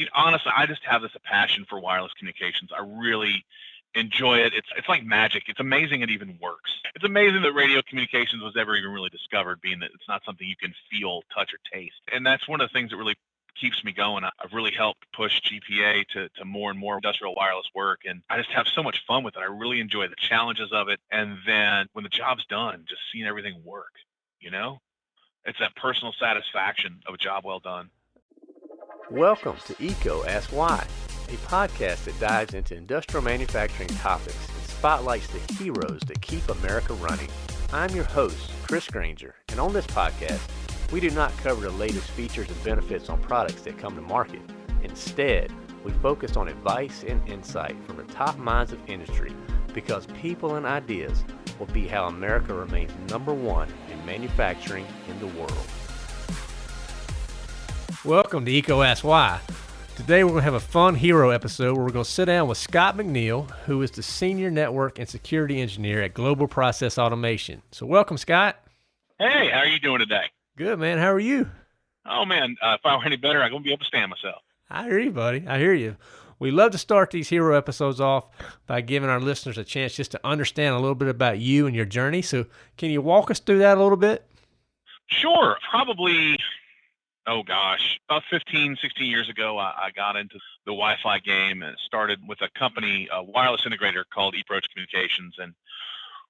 you know, honestly, I just have this passion for wireless communications. I really enjoy it. It's it's like magic. It's amazing it even works. It's amazing that radio communications was ever even really discovered, being that it's not something you can feel, touch, or taste. And that's one of the things that really keeps me going. I've really helped push GPA to, to more and more industrial wireless work. And I just have so much fun with it. I really enjoy the challenges of it. And then when the job's done, just seeing everything work, you know? It's that personal satisfaction of a job well done. Welcome to EECO Ask Why, a podcast that dives into industrial manufacturing topics and spotlights the heroes that keep America running. I'm your host, Chris Grainger, and on this podcast, we do not cover the latest features and benefits on products that come to market. Instead, we focus on advice and insight from the top minds of industry because people and ideas will be how America remains number one in manufacturing in the world. Welcome to EECO Ask Why. Today we're going to have a fun hero episode where we're going to sit down with Scott McNeil, who is the Senior Network and Security Engineer at Global Process Automation. So welcome, Scott. Hey, how are you doing today? Good, man. How are you? Oh, man. Uh, if I were any better, I'm going to be able to stand myself. I hear you, buddy. I hear you. We love to start these hero episodes off by giving our listeners a chance just to understand a little bit about you and your journey. So, can you walk us through that a little bit? Sure. Probably, oh gosh, about 15, 16 years ago, I, I got into the Wi Fi game and started with a company, a wireless integrator called eProach Communications. And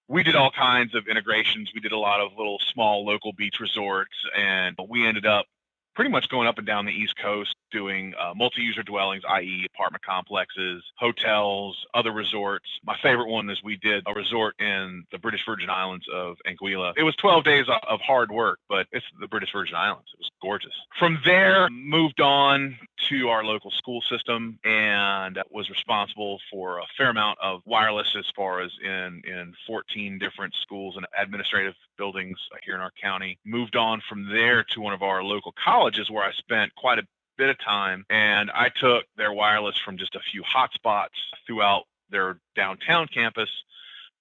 we did all kinds of integrations. We did a lot of little small local beach resorts, and we ended up pretty much going up and down the East Coast doing uh, multi-user dwellings, i.e., apartment complexes, hotels, other resorts. My favorite one is we did a resort in the British Virgin Islands of Anguilla. It was 12 days of hard work, but it's the British Virgin Islands. It was gorgeous. From there, moved on to our local school system and was responsible for a fair amount of wireless as far as in in 14 different schools and administrative buildings here in our county. Moved on from there to one of our local colleges where I spent quite a bit of time and I took their wireless from just a few hotspots throughout their downtown campus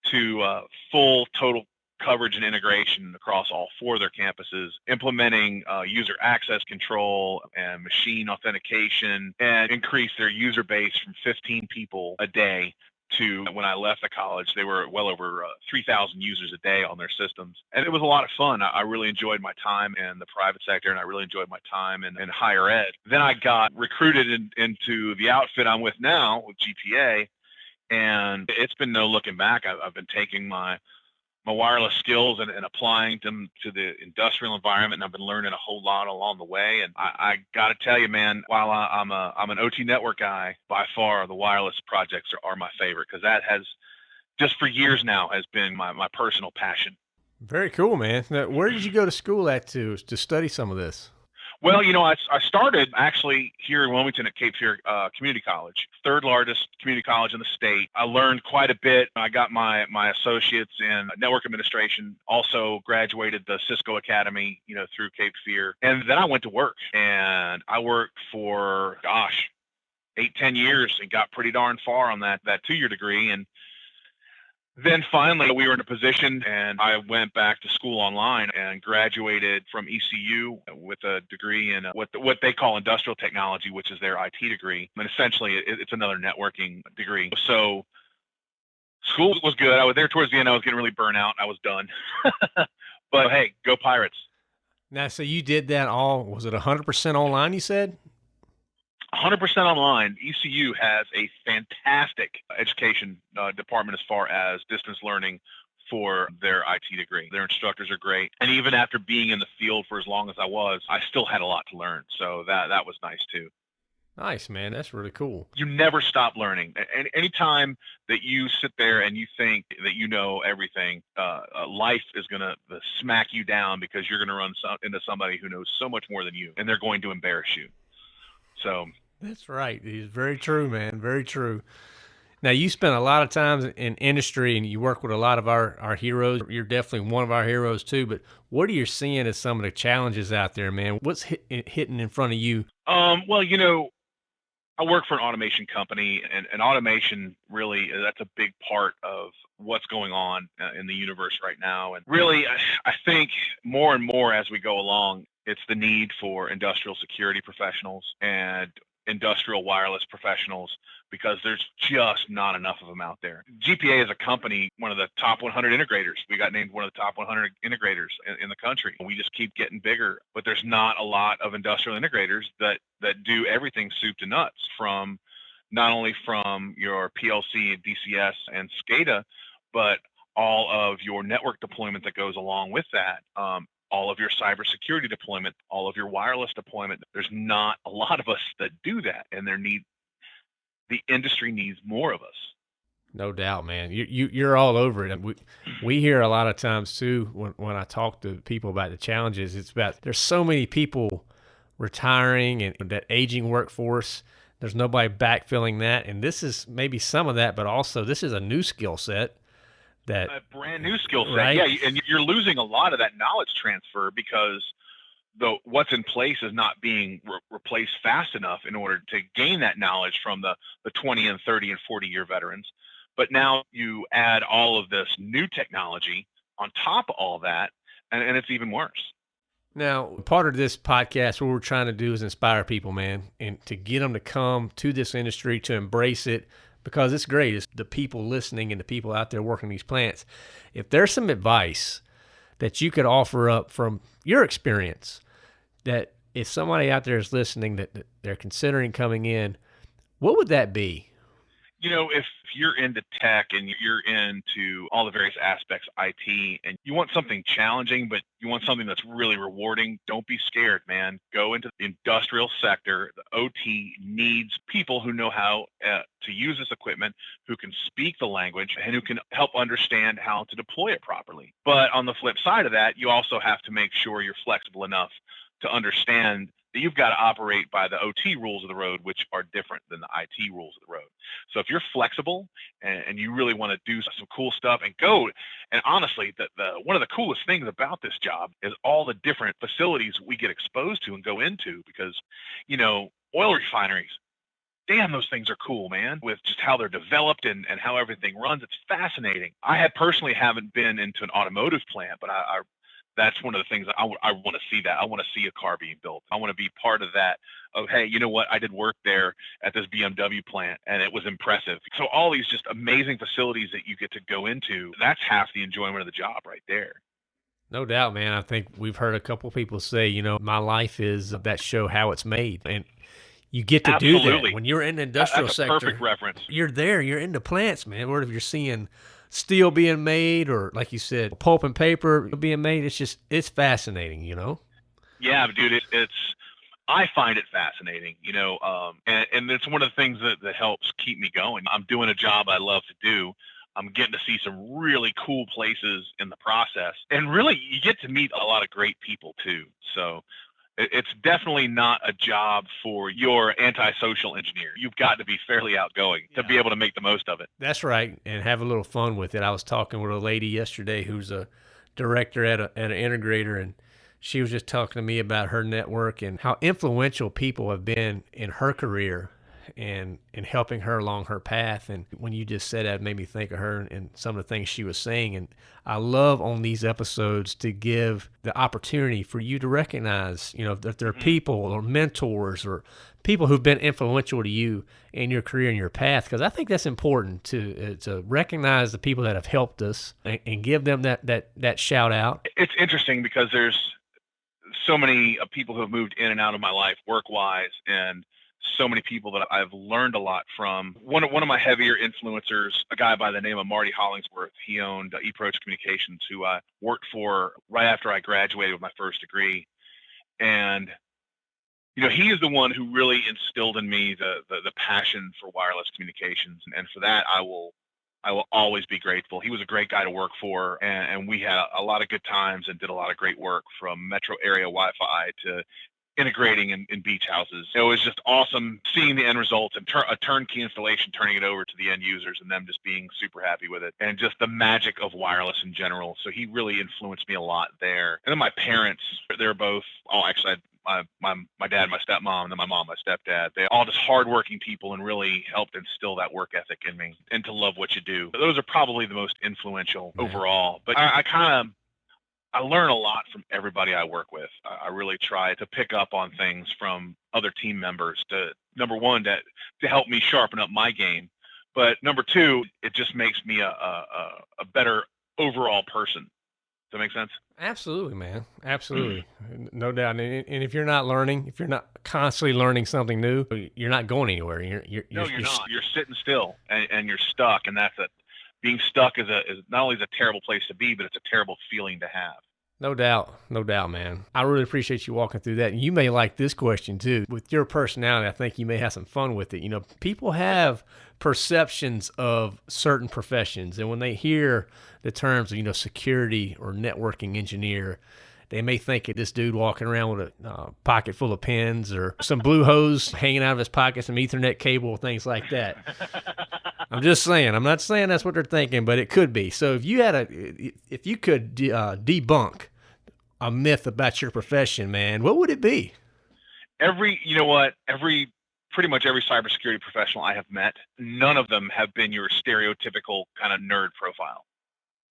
to uh, full total coverage and integration across all four of their campuses, implementing uh, user access control and machine authentication, and increase their user base from 15 people a day to when I left the college, they were well over uh, 3,000 users a day on their systems. And it was a lot of fun. I, I, really enjoyed my time in the private sector and I really enjoyed my time in, in higher ed. Then I got recruited in, into the outfit I'm with now with GPA. And it's been no looking back. I've, I've been taking my my wireless skills and, and, applying them to the industrial environment. And I've been learning a whole lot along the way. And I, I got to tell you, man, while I, am a I'm an OT network guy, by far the wireless projects are, are my favorite because that has just for years now has been my, my personal passion. Very cool, man. Now, where did you go to school at to to study some of this? Well, you know, I, I started actually here in Wilmington at Cape Fear uh, Community College, third largest community college in the state. I learned quite a bit. I got my my associates in network administration. Also graduated the Cisco Academy, you know, through Cape Fear, and then I went to work. And I worked for gosh, eight ten years and got pretty darn far on that that two year degree. And then finally, we were in a position, and I went back to school online and graduated from ECU with a degree in uh, what what they call industrial technology, which is their IT degree. And essentially, it's another networking degree. So school was good. I was there towards the end. I was getting really burnt out. I was done. but hey, go Pirates! Now, so you did that all? Was it 100% online? You said. 100% online. ECU has a fantastic education uh, department as far as distance learning for their IT degree. Their instructors are great. And even after being in the field for as long as I was, I still had a lot to learn. So that that was nice too. Nice, man. That's really cool. You never stop learning. Any anytime that you sit there and you think that you know everything, uh, uh, life is going to smack you down because you're going to run some, into somebody who knows so much more than you, and they're going to embarrass you. So that's right. He's very true, man. Very true. Now you spent a lot of time in industry and you work with a lot of our, our heroes. You're definitely one of our heroes too, but what are you seeing as some of the challenges out there, man? What's hit, hitting in front of you? Um, well, you know, I work for an automation company and, and automation really, that's a big part of what's going on uh, in the universe right now. And really, I think more and more as we go along, it's the need for industrial security professionals and industrial wireless professionals because there's just not enough of them out there. GPA is a company, one of the top 100 integrators. We got named one of the top 100 integrators in, in, the country. We just keep getting bigger, but there's not a lot of industrial integrators that that do everything soup to nuts from not only from your PLC and DCS and SCADA, but all of your network deployment that goes along with that. Um, all of your cybersecurity deployment, all of your wireless deployment. There's not a lot of us that do that, and there need the industry needs more of us. No doubt, man. You, you you're all over it. We we hear a lot of times too when when I talk to people about the challenges. It's about there's so many people retiring and that aging workforce. There's nobody backfilling that, and this is maybe some of that, but also this is a new skill set that a brand new skill set. Right? Yeah, and you're losing a lot of that knowledge transfer because the what's in place is not being re- replaced fast enough in order to gain that knowledge from the the 20 and 30 and 40 year veterans. But now you add all of this new technology on top of all that, and, and it's even worse. Now, part of this podcast, what we're trying to do is inspire people, man, and to get them to come to this industry, to embrace it, because it's great. It's the people listening and the people out there working these plants. If there's some advice that you could offer up from your experience, that if somebody out there is listening that, that they're considering coming in, what would that be? You know, if you're into tech and you're into all the various aspects IT and you want something challenging, but you want something that's really rewarding, don't be scared, man. Go into the industrial sector. The OT needs people who know how uh, to use this equipment, who can speak the language, and who can help understand how to deploy it properly. But on the flip side of that, you also have to make sure you're flexible enough to understand you've got to operate by the OT rules of the road, which are different than the IT rules of the road. So if you're flexible and, and you really want to do some cool stuff and go, and honestly, the, the one of the coolest things about this job is all the different facilities we get exposed to and go into because, you know, oil refineries, damn, those things are cool, man, with just how they're developed and, and how everything runs. It's fascinating. I had personally haven't been into an automotive plant, but I, I that's one of the things I, w- I want to see that. I want to see a car being built. I want to be part of that of, hey, you know what? I did work there at this BMW plant and it was impressive. So all these just amazing facilities that you get to go into, that's half the enjoyment of the job right there. No doubt, man. I think we've heard a couple people say, you know, my life is that show how it's made. And you get to Absolutely. do that when you're in the industrial that's sector. Perfect reference. You're there. You're in the plants, man. Where if you're seeing steel being made or like you said pulp and paper being made. It's just it's fascinating you know? Yeah dude it, it's i find it fascinating you know um, and, and it's one of the things that, that helps keep me going. I'm doing a job i love to do. I'm getting to see some really cool places in the process. And really you get to meet a lot of great people too. So it's definitely not a job for your antisocial engineer. You've got to be fairly outgoing yeah. to be able to make the most of it. That's right, and have a little fun with it. I was talking with a lady yesterday who's a director at, a, at an integrator, and she was just talking to me about her network and how influential people have been in her career and and helping her along her path. And when you just said that, it made me think of her and some of the things she was saying. And I love on these episodes to give the opportunity for you to recognize, you know, that there are mm-hmm. people or mentors or people who've been influential to you in your career and your path because I think that's important to uh, to recognize the people that have helped us and, and, give them that that that shout out. It's interesting because there's so many uh, people who have moved in and out of my life work wise and so many people that I've learned a lot from. One of, one of my heavier influencers, a guy by the name of Marty Hollingsworth, he owned uh, eProach Communications, who I worked for right after I graduated with my first degree. And, you know, he is the one who really instilled in me the, the, the passion for wireless communications. And, for that, I will I will always be grateful. He was a great guy to work for, and, and, we had a lot of good times and did a lot of great work from metro area Wi-Fi to integrating in, in, beach houses. It was just awesome seeing the end results and tur- a turnkey installation, turning it over to the end users and them just being super happy with it and just the magic of wireless in general. So he really influenced me a lot there. And then my parents, they're both, oh, actually, my, my, my dad, my stepmom, and then my mom, my stepdad. They all just hardworking people and really helped instill that work ethic in me and to love what you do. Those are probably the most influential overall. But I, I kind of I learn a lot from everybody I work with. I really try to pick up on things from other team members to number one to to help me sharpen up my game. But number two, it just makes me a a, a better overall person. Does that make sense? Absolutely, man. Absolutely. Mm. No doubt. And, and, if you're not learning, if you're not constantly learning something new, you're not going anywhere. You're, you're, no, you're, you're not. You're sitting still and, and you're stuck. And that's it. Being stuck is, a, is not only is a terrible place to be, but it's a terrible feeling to have. No doubt. No doubt, man. I really appreciate you walking through that. And you may like this question too. With your personality, I think you may have some fun with it. You know, people have perceptions of certain professions. And when they hear the terms of, you know, security or networking engineer, they may think of this dude walking around with a uh, pocket full of pens or some blue hose hanging out of his pocket, some Ethernet cable, things like that. I'm just saying. I'm not saying that's what they're thinking, but it could be. So if you had a, if you could de- uh, debunk a myth about your profession, man, what would it be? Every, you know what? Every, pretty much every cybersecurity professional I have met, none of them have been your stereotypical kind of nerd profile.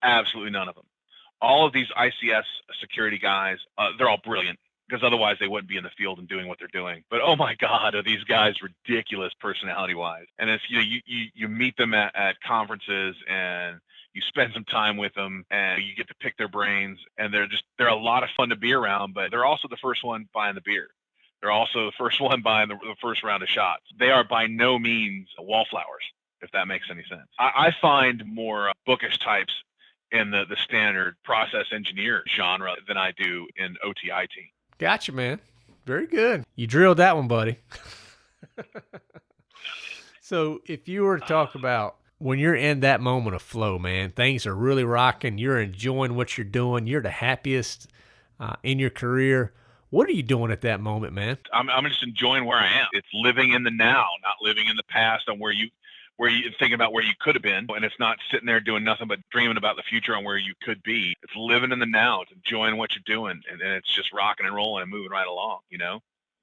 Absolutely none of them. All of these ICS security guys, uh, they're all brilliant because otherwise they wouldn't be in the field and doing what they're doing. But oh my God, are these guys ridiculous personality wise? And it's you know you you, you meet them at, at conferences and you spend some time with them and you get to pick their brains and they're just they're a lot of fun to be around. But they're also the first one buying the beer. They're also the first one buying the, the first round of shots. They are by no means wallflowers, if that makes any sense. I, I find more bookish types in the, the standard process engineer genre than I do in OTIT. Gotcha, man. Very good. You drilled that one, buddy. so, if you were to talk about when you're in that moment of flow, man, things are really rocking. You're enjoying what you're doing. You're the happiest uh, in your career. What are you doing at that moment, man? I'm, I'm just enjoying where I am. It's living in the now, not living in the past on where you where you thinking about where you could have been and it's not sitting there doing nothing but dreaming about the future and where you could be. It's living in the now it's enjoying what you're doing and, and it's just rocking and rolling and moving right along you know?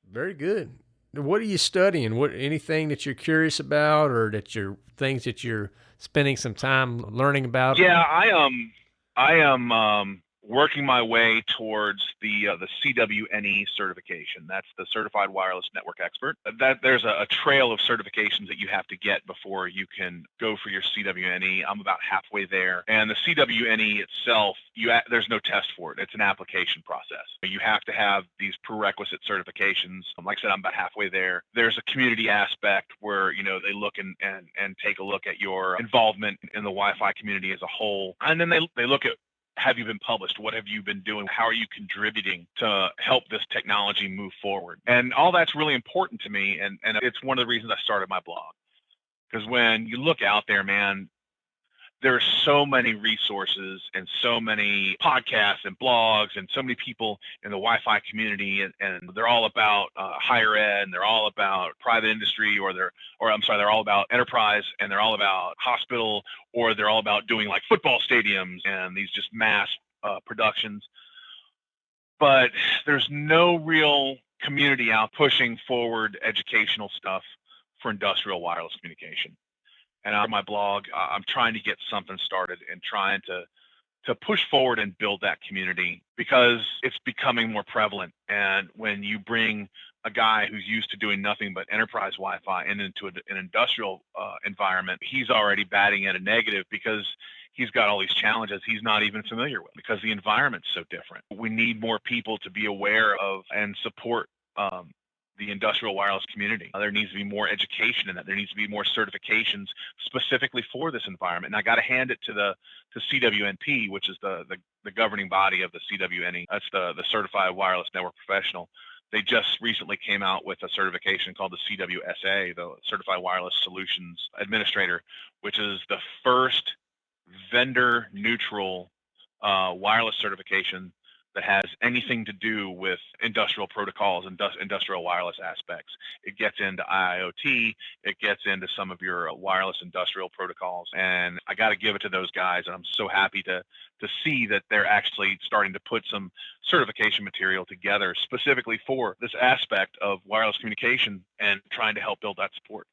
Very good. What are you studying? What anything that you're curious about or that you're things that you're spending some time learning about? Yeah i um i am um working my way towards the uh, the CWNE certification. That's the Certified Wireless Network Expert. That there's a, a, trail of certifications that you have to get before you can go for your CWNE. I'm about halfway there, and the CWNE itself, you there's no test for it. It's an application process. You have to have these prerequisite certifications. Like I said, I'm about halfway there. There's a community aspect where you know they look and and and take a look at your involvement in the Wi-Fi community as a whole, and then they they look at have you been published? What have you been doing? How are you contributing to help this technology move forward? And all that's really important to me. And, and it's one of the reasons I started my blog. Because when you look out there, man, there's so many resources and so many podcasts and blogs and so many people in the Wi-Fi community, and, and they're all about uh, higher ed, and they're all about private industry, or they're, or I'm sorry, they're all about enterprise, and they're all about hospital, or they're all about doing like football stadiums and these just mass uh, productions. But there's no real community out pushing forward educational stuff for industrial wireless communication and on my blog, I'm trying to get something started and trying to to push forward and build that community because it's becoming more prevalent. And when you bring a guy who's used to doing nothing but enterprise Wi-Fi and into an industrial uh, environment, he's already batting at a negative because he's got all these challenges he's not even familiar with because the environment's so different. We need more people to be aware of and support um, the industrial wireless community. There needs to be more education in that. There needs to be more certifications specifically for this environment. And I got to hand it to the to CWNP, which is the, the, the governing body of the CWNE. That's the the Certified Wireless Network Professional. They just recently came out with a certification called the CWSA, the Certified Wireless Solutions Administrator, which is the first vendor neutral uh, wireless certification that has anything to do with industrial protocols and industrial wireless aspects. It gets into IoT, it gets into some of your wireless industrial protocols, and I got to give it to those guys. And I'm so happy to to see that they're actually starting to put some certification material together specifically for this aspect of wireless communication and trying to help build that support.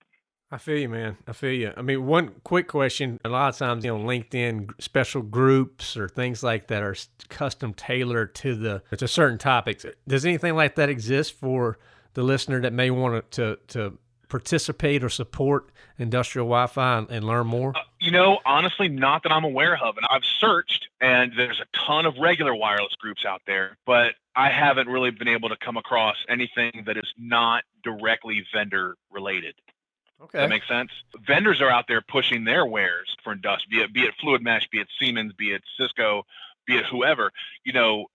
I feel you, man. I feel you. I mean, one quick question. A lot of times, you know, LinkedIn special groups or things like that are custom tailored to the to certain topics. Does anything like that exist for the listener that may want to to participate or support industrial Wi-Fi and, and learn more? Uh, you know, honestly, not that I'm aware of, and I've searched, and there's a ton of regular wireless groups out there, but I haven't really been able to come across anything that is not directly vendor related. Okay. That makes sense. Vendors are out there pushing their wares for industrial, be it be it Fluid Mesh, be it Siemens, be it Cisco, be it whoever. You know,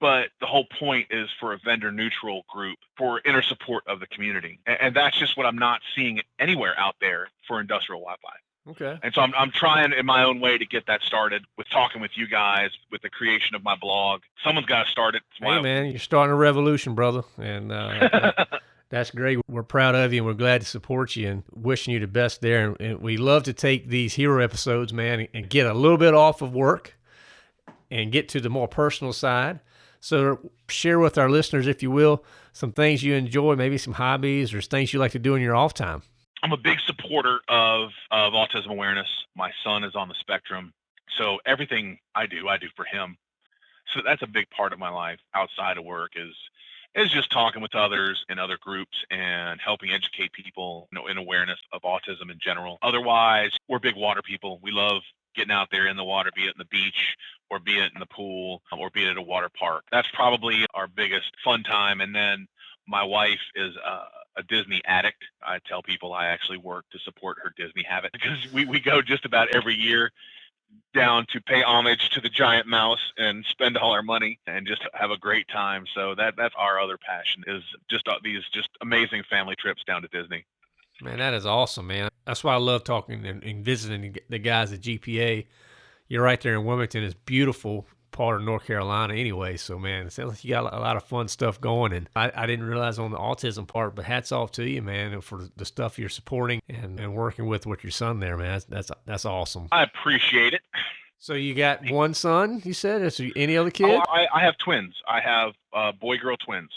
but the whole point is for a vendor neutral group for inner support of the community, and, and that's just what I'm not seeing anywhere out there for industrial Wi-Fi. Okay. And so I'm, I'm trying in my own way to get that started with talking with you guys, with the creation of my blog. Someone's got to start it. Hey, man, you're starting a revolution, brother. And uh, That's great. We're proud of you and we're glad to support you and wishing you the best there. And we love to take these hero episodes, man, and get a little bit off of work and get to the more personal side. So share with our listeners, if you will, some things you enjoy, maybe some hobbies or things you like to do in your off time. I'm a big supporter of, of autism awareness. My son is on the spectrum. So everything I do, I do for him. So that's a big part of my life outside of work is is just talking with others in other groups and helping educate people you know, in awareness of autism in general. Otherwise, we're big water people. We love getting out there in the water, be it in the beach or be it in the pool or be it at a water park. That's probably our biggest fun time. And then my wife is a, a Disney addict. I tell people I actually work to support her Disney habit because we, we go just about every year down to pay homage to the giant mouse and spend all our money and just have a great time. So that that's our other passion is just uh, these just amazing family trips down to Disney. Man, that is awesome, man. That's why I love talking and, and visiting the guys at GPA. You're right there in Wilmington. It's beautiful part of North Carolina anyway. So man, it sounds like you got a lot of fun stuff going. And I, I didn't realize on the autism part, but hats off to you, man, for the stuff you're supporting and, and working with with your son there, man. That's that's, that's awesome. I appreciate it. So you got one son, you said? Is there any other kid? Oh, I, I have twins. I have uh, boy girl twins.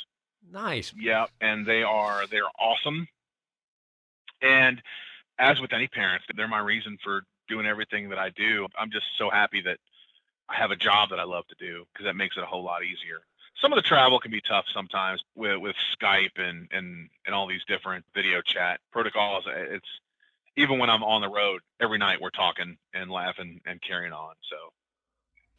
Nice. Yeah, and they are they're awesome. And as with any parents, they're my reason for doing everything that I do. I'm just so happy that I have a job that I love to do because that makes it a whole lot easier. Some of the travel can be tough sometimes with, with Skype and, and, and all these different video chat protocols. It's even when I'm on the road every night, we're talking and laughing and carrying on. So,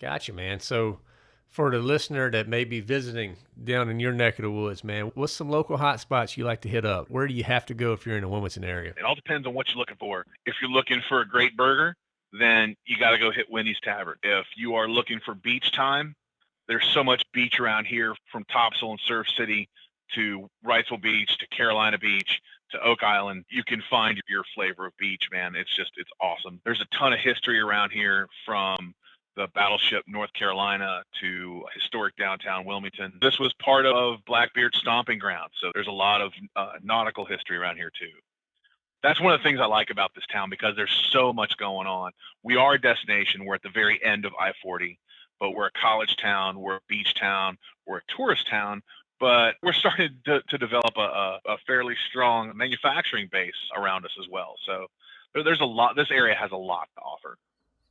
gotcha, man. So, for the listener that may be visiting down in your neck of the woods, man, what's some local hot spots you like to hit up? Where do you have to go if you're in the Wilmington area? It all depends on what you're looking for. If you're looking for a great burger, then you got to go hit Winnie's Tavern. If you are looking for beach time, there's so much beach around here from Topsail and Surf City to Wrightsville Beach to Carolina Beach to Oak Island. You can find your flavor of beach, man. It's just, it's awesome. There's a ton of history around here from the battleship North Carolina to historic downtown Wilmington. This was part of Blackbeard's stomping ground. So there's a lot of uh, nautical history around here too that's one of the things I like about this town because there's so much going on. We are a destination. We're at the very end of I 40, but we're a college town, we're a beach town, we're a tourist town, but we're starting to, to develop a, a, fairly strong manufacturing base around us as well. So there's a lot, this area has a lot to offer.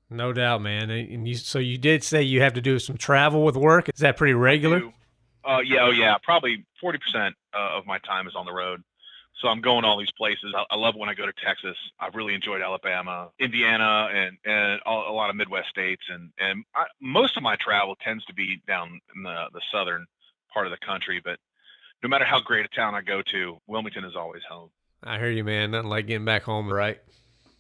No doubt, man. And you, so you did say you have to do some travel with work. Is that pretty regular? Uh, yeah, oh yeah. Probably 40% uh, of my time is on the road. So I'm going all these places. I, I, love when I go to Texas. I've really enjoyed Alabama, Indiana, and and all, a lot of Midwest states. And and I, most of my travel tends to be down in the the southern part of the country. But no matter how great a town I go to, Wilmington is always home. I hear you, man. Nothing like getting back home, right?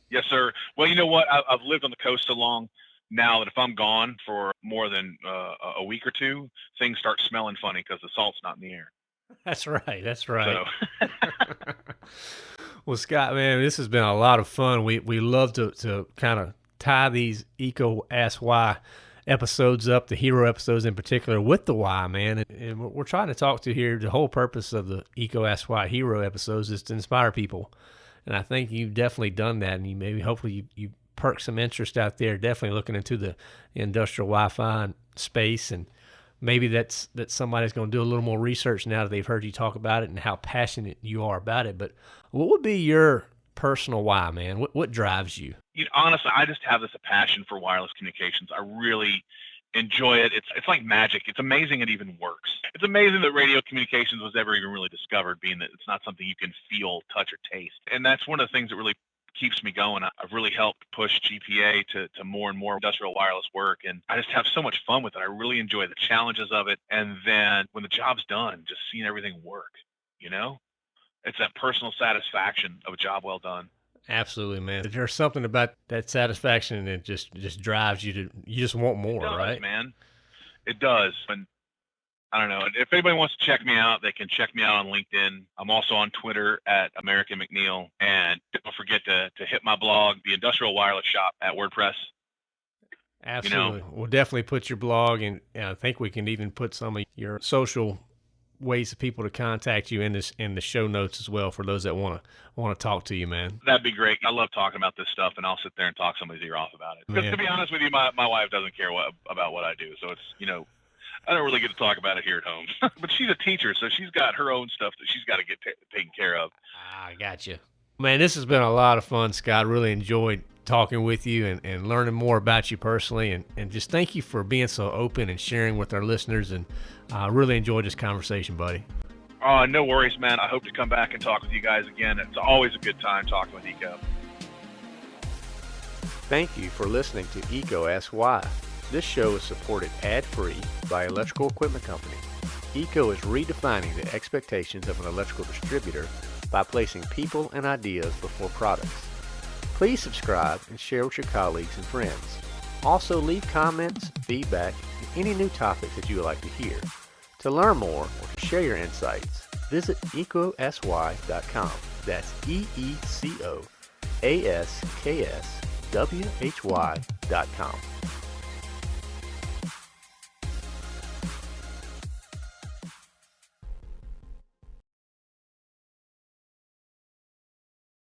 Yes, sir. Well, you know what? I, have lived on the coast so long now that if I'm gone for more than uh, a week or two, things start smelling funny because the salt's not in the air. That's right. That's right. So. well, Scott, man, this has been a lot of fun. We we love to to kind of tie these EECO Ask Why episodes up, the hero episodes in particular, with the why, man. And, and we're trying to talk to here. The whole purpose of the EECO Ask Why hero episodes is to inspire people, and I think you've definitely done that. And you maybe hopefully you you perk some interest out there. Definitely looking into the industrial Wi-Fi space and maybe that's that somebody's going to do a little more research now that they've heard you talk about it and how passionate you are about it. But what would be your personal why, man? What what drives you? You know, honestly, I just have this a passion for wireless communications. I really enjoy it. It's it's like magic. It's amazing it even works. It's amazing that radio communications was ever even really discovered, being that it's not something you can feel, touch, or taste. And that's one of the things that really keeps me going. I've really helped push GPA to, to more and more industrial wireless work. And I just have so much fun with it. I really enjoy the challenges of it. And then when the job's done, just seeing everything work, you know, it's that personal satisfaction of a job well done. Absolutely, man. There's something about that satisfaction that just just drives you to you just want more, does, right? Man, it does. And I don't know. If anybody wants to check me out, they can check me out on LinkedIn. I'm also on Twitter at American McNeil. And don't forget to, to hit my blog, The Industrial Wireless Shop at WordPress. Absolutely. You know, we'll definitely put your blog, and uh, I think we can even put some of your social ways for people to contact you in this in the show notes as well for those that want to want to talk to you, man. That'd be great. I love talking about this stuff, and I'll sit there and talk somebody's ear off about it. Because to be honest with you, my, my wife doesn't care what about what I do, so it's you know I don't really get to talk about it here at home. but she's a teacher, so she's got her own stuff that she's got to get t- taken care of. I got you. Man, this has been a lot of fun, Scott. Really enjoyed talking with you and, and learning more about you personally. And, and just thank you for being so open and sharing with our listeners. And I uh, really enjoyed this conversation, buddy. Oh, no worries, man. I hope to come back and talk with you guys again. It's always a good time talking with EECO. Thank you for listening to EECO Ask Why. This show is supported ad-free by Electrical Equipment Company. EECO is redefining the expectations of an electrical distributor by placing people and ideas before products. Please subscribe and share with your colleagues and friends. Also leave comments, feedback, and any new topics that you would like to hear. To learn more or to share your insights, visit eecoaskwhy.com. That's E-E-C-O-A-S-K-S-W-H-Y.com.